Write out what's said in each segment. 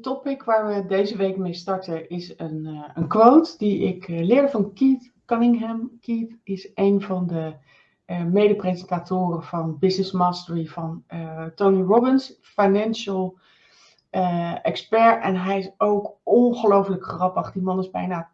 topic waar we deze week mee starten is een, uh, een quote die ik uh, leerde van Keith Cunningham. Keith is een van de uh, mede-presentatoren van Business Mastery van Tony Robbins, financial expert. En hij is ook ongelooflijk grappig. Die man is bijna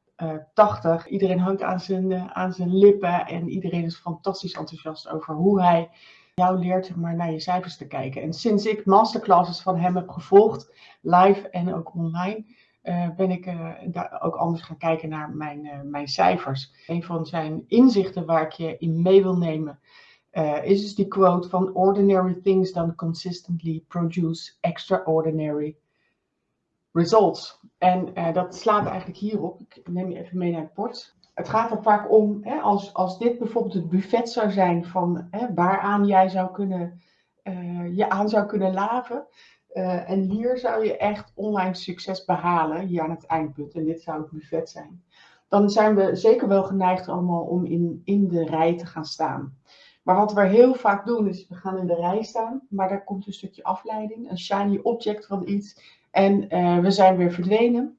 80. Iedereen hangt aan zijn, aan zijn lippen en iedereen is fantastisch enthousiast over hoe hij jou leert maar naar je cijfers te kijken. En sinds ik masterclasses van hem heb gevolgd, live en ook online, uh, ben ik uh, daar ook anders gaan kijken naar mijn, uh, mijn cijfers. Een van zijn inzichten waar ik je in mee wil nemen, is dus die quote van ordinary things done consistently produce extraordinary results. En dat slaat eigenlijk hierop. Ik neem je even mee naar het bord het gaat er vaak om, hè, als, als dit bijvoorbeeld het buffet zou zijn van hè, waaraan jij zou kunnen, uh, je aan zou kunnen laven. Uh, en hier zou je echt online succes behalen, hier aan het eindpunt. En dit zou het buffet zijn. Dan zijn we zeker wel geneigd allemaal om in, in de rij te gaan staan. Maar wat we heel vaak doen is, we gaan in de rij staan, maar daar komt een stukje afleiding, een shiny object van iets. En uh, we zijn weer verdwenen.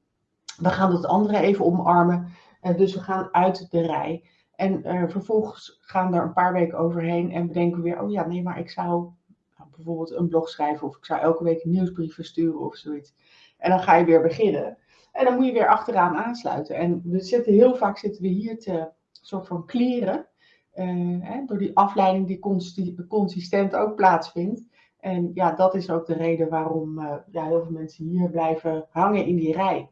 We gaan het andere even omarmen. Dus we gaan uit de rij. En uh, vervolgens gaan er een paar weken overheen en bedenken we weer, oh ja, nee, maar ik zou nou, bijvoorbeeld een blog schrijven of ik zou elke week een nieuwsbrief versturen of zoiets. En dan ga je weer beginnen. En dan moet je weer achteraan aansluiten. En we zitten heel vaak zitten we hier te soort van kleren. Hè, door die afleiding die consistent ook plaatsvindt. En ja, dat is ook de reden waarom uh, ja, heel veel mensen hier blijven hangen in die rij.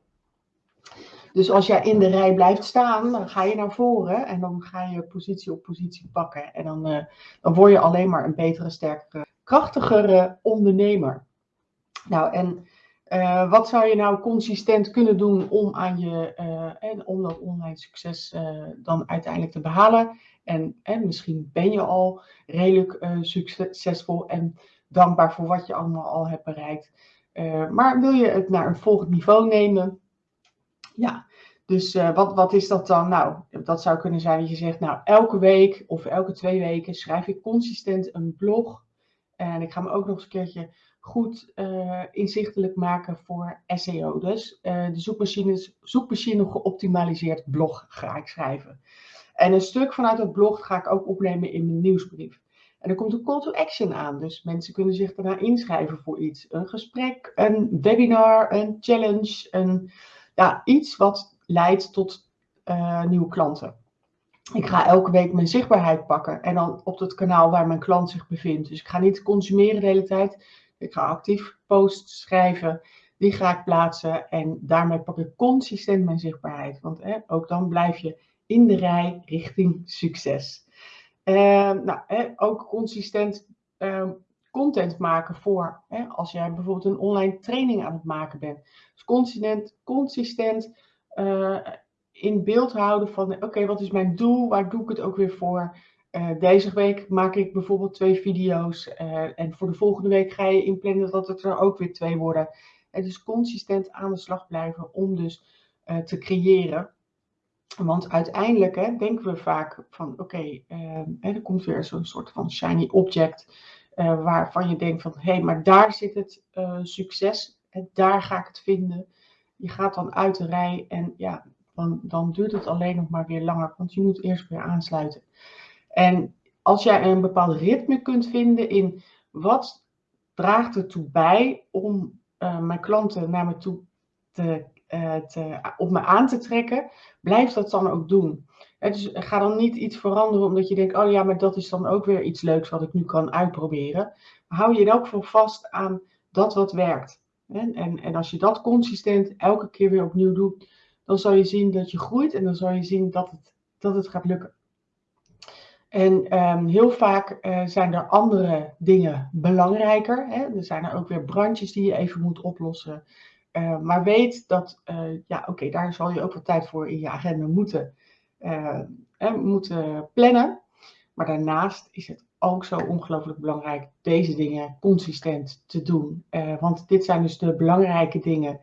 Dus als jij in de rij blijft staan, dan ga je naar voren en dan ga je positie op positie pakken. En dan, uh, dan word je alleen maar een betere, sterkere, krachtigere ondernemer. Nou, en uh, wat zou je nou consistent kunnen doen om, aan je, uh, en om dat online succes dan uiteindelijk te behalen? En, en misschien ben je al redelijk succesvol en dankbaar voor wat je allemaal al hebt bereikt. maar wil je het naar een volgend niveau nemen? Ja, dus uh, wat, wat is dat dan? Nou, dat zou kunnen zijn dat je zegt, nou, elke week of elke twee weken schrijf ik consistent een blog. En ik ga me ook nog eens een keertje goed uh, inzichtelijk maken voor SEO. Dus uh, de zoekmachine, zoekmachine geoptimaliseerd blog ga ik schrijven. En een stuk vanuit het blog ga ik ook opnemen in mijn nieuwsbrief. En er komt een call to action aan. Dus mensen kunnen zich daarna inschrijven voor iets. Een gesprek, een webinar, een challenge, een ja, iets wat leidt tot uh, nieuwe klanten. Ik ga elke week mijn zichtbaarheid pakken en dan op het kanaal waar mijn klant zich bevindt. Dus ik ga niet consumeren de hele tijd. Ik ga actief posts schrijven, die ga ik plaatsen en daarmee pak ik consistent mijn zichtbaarheid. Want ook dan blijf je in de rij richting succes. Uh, nou, ook consistent uh, content maken voor hè, als jij bijvoorbeeld een online training aan het maken bent. Dus consistent, consistent uh, in beeld houden van oké, wat is mijn doel? Waar doe ik het ook weer voor? Uh, deze week maak ik bijvoorbeeld twee video's en voor de volgende week ga je inplannen dat het er ook weer twee worden. Het is consistent aan de slag blijven om dus te creëren. Want uiteindelijk hè, denken we vaak van oké, er komt weer zo'n soort van shiny object uh, waarvan je denkt van hé, hey, maar daar zit het uh, succes en daar ga ik het vinden. Je gaat dan uit de rij en ja, dan, dan duurt het alleen nog maar weer langer, want je moet eerst weer aansluiten. En als jij een bepaald ritme kunt vinden in wat draagt ertoe bij om uh, mijn klanten naar me toe te, te, op me aan te trekken, blijf dat dan ook doen. Dus ga dan niet iets veranderen omdat je denkt, oh ja, maar dat is dan ook weer iets leuks wat ik nu kan uitproberen. Hou je in elk geval vast aan dat wat werkt. En, en, en als je dat consistent elke keer weer opnieuw doet, dan zal je zien dat je groeit en dan zal je zien dat het, dat het gaat lukken. En um, heel vaak uh, zijn er andere dingen belangrijker. Hè? Er zijn er ook weer brandjes die je even moet oplossen. Uh, maar weet dat, uh, ja, oké, daar zal je ook wat tijd voor in je agenda moeten uh, moeten plannen. Maar daarnaast is het ook zo ongelooflijk belangrijk deze dingen consistent te doen. Want dit zijn dus de belangrijke dingen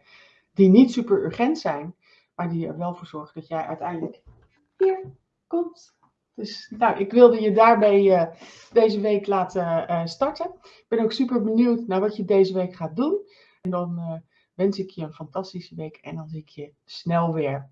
die niet super urgent zijn, maar die er wel voor zorgen dat jij uiteindelijk hier komt. Dus nou, ik wilde je uh, deze week laten starten. Ik ben ook super benieuwd naar wat je deze week gaat doen. En dan wens ik je een fantastische week en dan zie ik je snel weer.